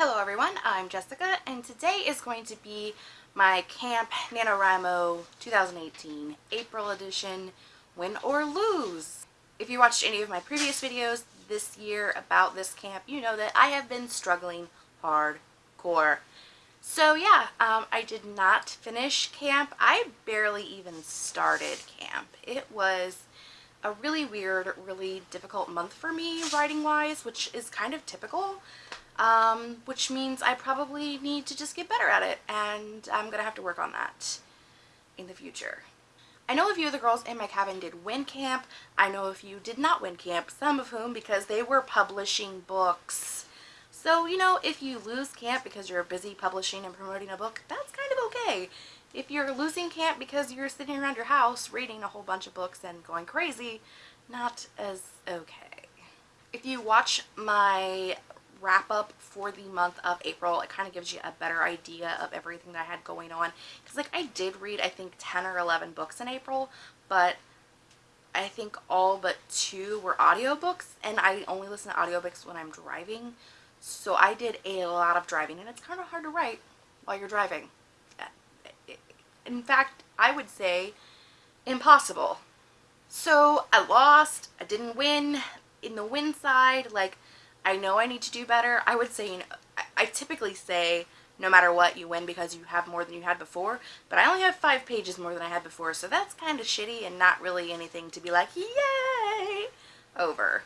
Hello everyone, I'm Jessica and today is going to be my Camp NaNoWriMo 2018 April edition Win or Lose. If you watched any of my previous videos this year about this camp, you know that I have been struggling hardcore. So yeah, um, I did not finish camp. I barely even started camp. It was a really weird, really difficult month for me writing-wise, which is kind of typical um, which means I probably need to just get better at it and I'm gonna have to work on that in the future. I know a few of the girls in my cabin did win camp. I know a few did not win camp, some of whom because they were publishing books. So, you know, if you lose camp because you're busy publishing and promoting a book, that's kind of okay. If you're losing camp because you're sitting around your house reading a whole bunch of books and going crazy, not as okay. If you watch my wrap up for the month of April. It kind of gives you a better idea of everything that I had going on. Because like I did read I think 10 or 11 books in April, but I think all but two were audiobooks and I only listen to audiobooks when I'm driving. So I did a lot of driving and it's kind of hard to write while you're driving. In fact, I would say impossible. So I lost, I didn't win. In the win side, like I know I need to do better. I would say, you know, I, typically say no matter what you win because you have more than you had before, but I only have five pages more than I had before, so that's kind of shitty and not really anything to be like, yay, over.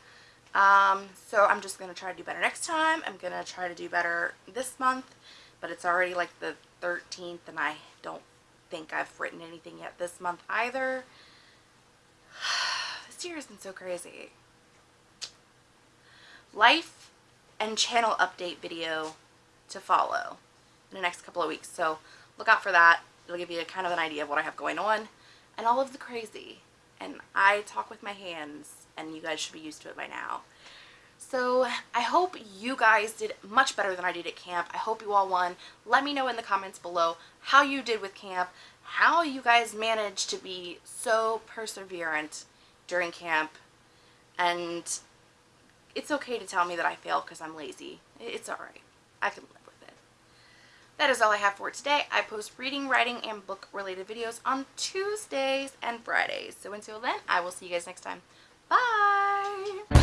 Um, so I'm just going to try to do better next time. I'm going to try to do better this month, but it's already like the 13th and I don't think I've written anything yet this month either. this year has been so crazy life and channel update video to follow in the next couple of weeks. So look out for that. It'll give you a kind of an idea of what I have going on and all of the crazy. And I talk with my hands and you guys should be used to it by now. So I hope you guys did much better than I did at camp. I hope you all won. Let me know in the comments below how you did with camp, how you guys managed to be so perseverant during camp, and it's okay to tell me that I fail because I'm lazy. It's alright. I can live with it. That is all I have for today. I post reading, writing, and book related videos on Tuesdays and Fridays. So until then, I will see you guys next time. Bye!